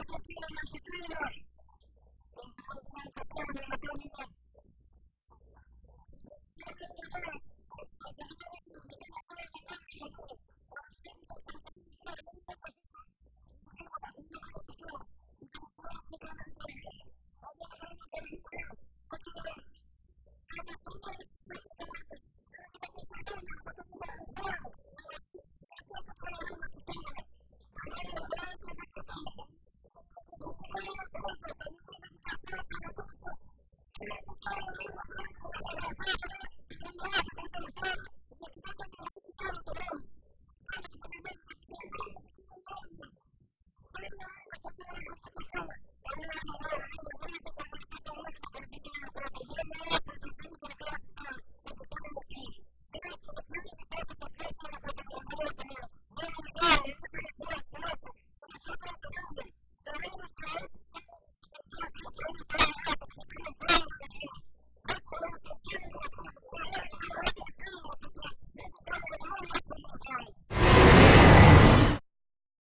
Argentina, Argentina. Entonces, ¿cuál minha la